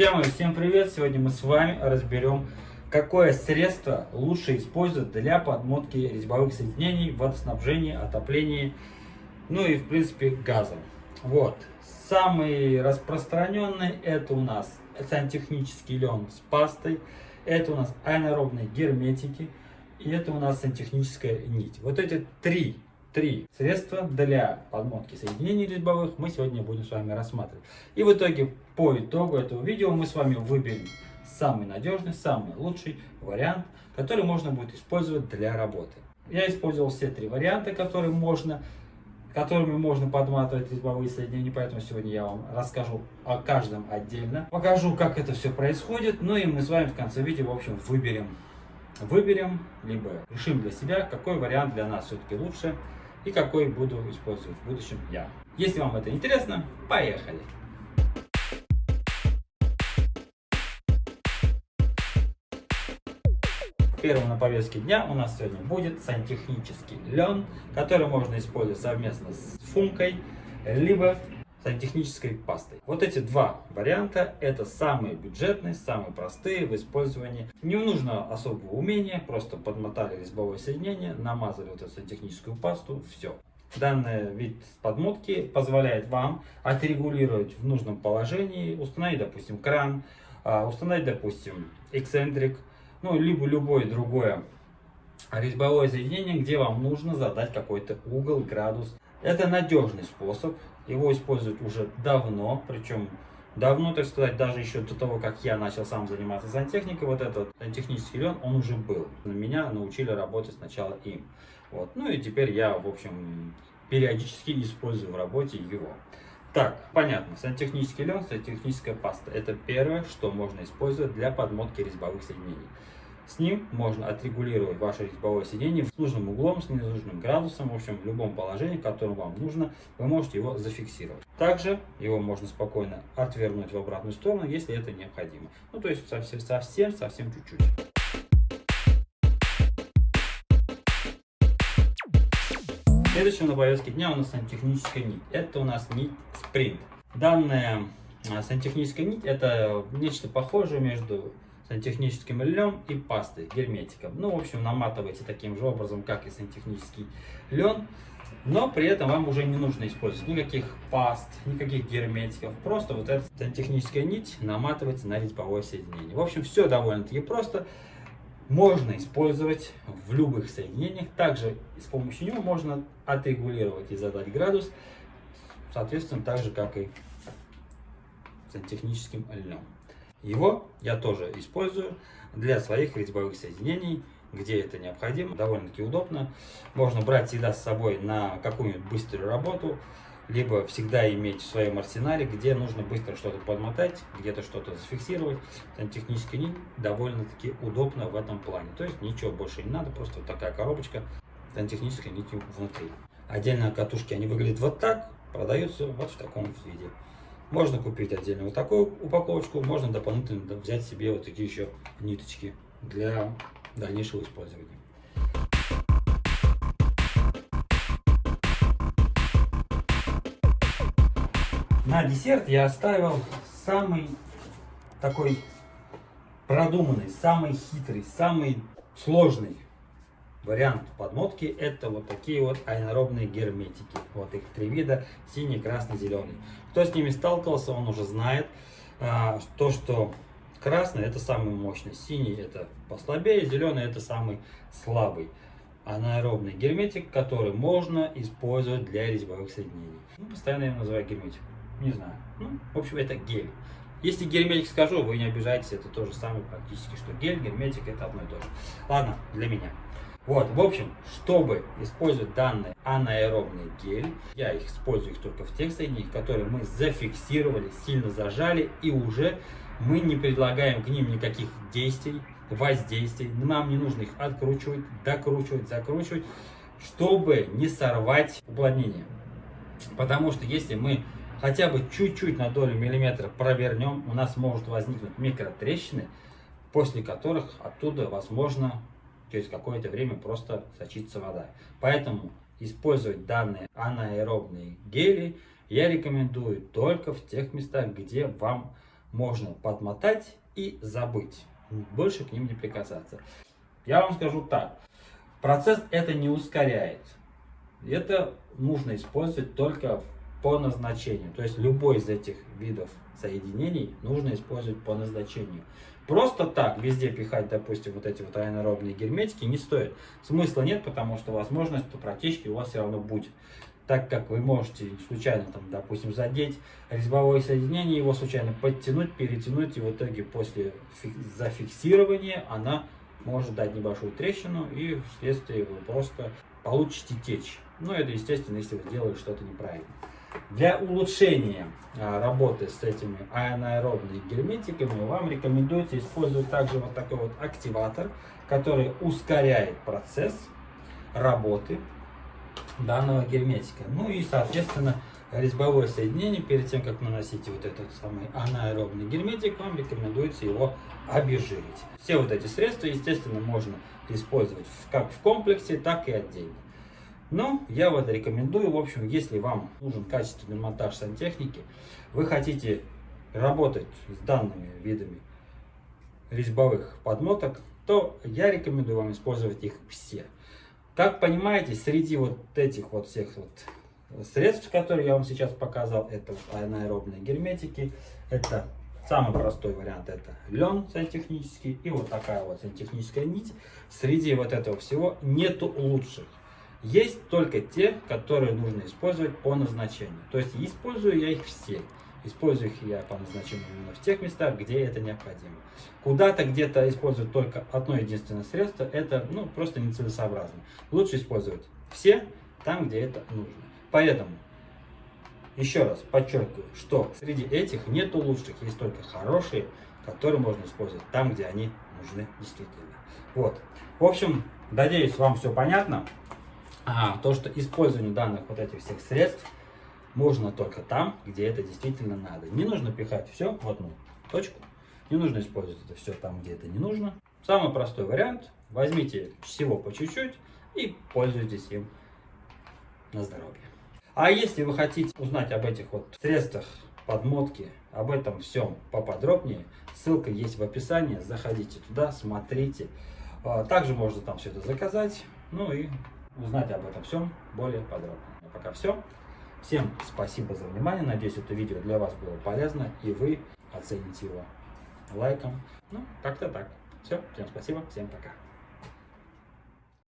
Друзья мои, всем привет! Сегодня мы с вами разберем, какое средство лучше использовать для подмотки резьбовых соединений, водоснабжения, отопления, ну и в принципе газа. Вот, самый распространенный это у нас сантехнический лен с пастой, это у нас аэробные герметики и это у нас сантехническая нить. Вот эти три три средства для подмотки соединений резьбовых мы сегодня будем с вами рассматривать. И в итоге по итогу этого видео мы с вами выберем самый надежный, самый лучший вариант, который можно будет использовать для работы. Я использовал все три варианта, которые можно, которыми можно подматывать резьбовые соединения, поэтому сегодня я вам расскажу о каждом отдельно. Покажу, как это все происходит, ну и мы с вами в конце видео, в общем, выберем, выберем, либо решим для себя, какой вариант для нас все-таки лучше и какой буду использовать в будущем я. Если вам это интересно, поехали! Первым на повестке дня у нас сегодня будет сантехнический лен, который можно использовать совместно с функой, либо сантехнической пастой. Вот эти два варианта, это самые бюджетные, самые простые в использовании. Не нужно особого умения, просто подмотали резьбовое соединение, намазали вот эту сантехническую пасту, все. Данный вид подмотки позволяет вам отрегулировать в нужном положении, установить, допустим, кран, а, установить, допустим, эксцентрик, ну, либо любое другое резьбовое соединение, где вам нужно задать какой-то угол, градус. Это надежный способ, его используют уже давно, причем давно, так сказать, даже еще до того, как я начал сам заниматься сантехникой, вот этот сантехнический лен, он уже был. Меня научили работать сначала им. Вот. Ну и теперь я, в общем, периодически использую в работе его. Так, понятно, сантехнический лен, сантехническая паста. Это первое, что можно использовать для подмотки резьбовых соединений. С ним можно отрегулировать ваше резьбовое сиденье с нужным углом, с ненужным градусом, в общем, в любом положении, в вам нужно, вы можете его зафиксировать. Также его можно спокойно отвернуть в обратную сторону, если это необходимо. Ну, то есть совсем, совсем, совсем чуть-чуть. Следующим на повестке дня у нас сантехническая нить. Это у нас нить спринт. Данная а, сантехническая нить это нечто похожее между сантехническим льном и пастой, герметиком. Ну, в общем, наматывайте таким же образом, как и сантехнический лен. Но при этом вам уже не нужно использовать никаких паст, никаких герметиков. Просто вот эта сантехническая нить наматывается на резьбовое соединение. В общем, все довольно-таки просто. Можно использовать в любых соединениях. Также с помощью него можно отрегулировать и задать градус. Соответственно, так же, как и сантехническим льном. Его я тоже использую для своих резьбовых соединений, где это необходимо. Довольно-таки удобно. Можно брать всегда с собой на какую-нибудь быструю работу, либо всегда иметь в своем арсенале, где нужно быстро что-то подмотать, где-то что-то зафиксировать. Сантехнический нить довольно-таки удобно в этом плане. То есть ничего больше не надо, просто вот такая коробочка сантехнической нитью внутри. Отдельно катушки, они выглядят вот так, продаются вот в таком виде. Можно купить отдельно вот такую упаковочку, можно дополнительно взять себе вот такие еще ниточки для дальнейшего использования. На десерт я оставил самый такой продуманный, самый хитрый, самый сложный Вариант подмотки это вот такие вот аэробные герметики. Вот их три вида, синий, красный, зеленый. Кто с ними сталкивался, он уже знает, а, то, что красный это самый мощный, синий это послабее, зеленый это самый слабый. Анаэробный герметик, который можно использовать для резьбовых соединений. Ну, постоянно я его называю герметик. Не знаю. Ну, в общем, это гель. Если герметик скажу, вы не обижайтесь, это то же самое практически, что гель, герметик это одно и то же. Ладно, для меня. Вот, в общем, чтобы использовать данный анаэробный гель, я их использую их только в тех соединениях, которые мы зафиксировали, сильно зажали, и уже мы не предлагаем к ним никаких действий, воздействий. Нам не нужно их откручивать, докручивать, закручивать, чтобы не сорвать уплотнение. Потому что если мы хотя бы чуть-чуть на долю миллиметра провернем, у нас может возникнуть микротрещины, после которых оттуда возможно через какое-то время просто сочится вода. Поэтому использовать данные анаэробные гели я рекомендую только в тех местах, где вам можно подмотать и забыть. Больше к ним не прикасаться. Я вам скажу так. Процесс это не ускоряет. Это нужно использовать только по назначению. То есть любой из этих видов соединений нужно использовать по назначению. Просто так везде пихать, допустим, вот эти вот аэнаробные герметики не стоит. Смысла нет, потому что возможность по протечке у вас все равно будет. Так как вы можете случайно, там, допустим, задеть резьбовое соединение, его случайно подтянуть, перетянуть, и в итоге после зафиксирования она может дать небольшую трещину, и вследствие вы просто получите течь. Ну, это естественно, если вы сделали что-то неправильно. Для улучшения а, работы с этими анаэробными герметиками вам рекомендуется использовать также вот такой вот активатор, который ускоряет процесс работы данного герметика. Ну и, соответственно, резьбовое соединение, перед тем, как наносить вот этот самый анаэробный герметик, вам рекомендуется его обезжирить. Все вот эти средства, естественно, можно использовать как в комплексе, так и отдельно. Но я вот рекомендую, в общем, если вам нужен качественный монтаж сантехники, вы хотите работать с данными видами резьбовых подмоток, то я рекомендую вам использовать их все. Как понимаете, среди вот этих вот всех вот средств, которые я вам сейчас показал, это вот анаэробные герметики, это самый простой вариант, это лен сантехнический и вот такая вот сантехническая нить. Среди вот этого всего нету лучших. Есть только те, которые нужно использовать по назначению. То есть использую я их все. Использую их я по назначению именно в тех местах, где это необходимо. Куда-то где-то использовать только одно единственное средство, это ну, просто нецелесообразно. Лучше использовать все там, где это нужно. Поэтому, еще раз подчеркиваю, что среди этих нету лучших, есть только хорошие, которые можно использовать там, где они нужны действительно. Вот. В общем, надеюсь, вам все понятно. А, то, что использование данных вот этих всех средств можно только там, где это действительно надо. Не нужно пихать все в одну точку. Не нужно использовать это все там, где это не нужно. Самый простой вариант. Возьмите всего по чуть-чуть и пользуйтесь им на здоровье. А если вы хотите узнать об этих вот средствах подмотки, об этом всем поподробнее, ссылка есть в описании. Заходите туда, смотрите. А, также можно там все это заказать. Ну и узнать об этом всем более подробно. А пока все. Всем спасибо за внимание. Надеюсь, это видео для вас было полезно и вы оцените его лайком. Ну, как-то так. Все, всем спасибо, всем пока.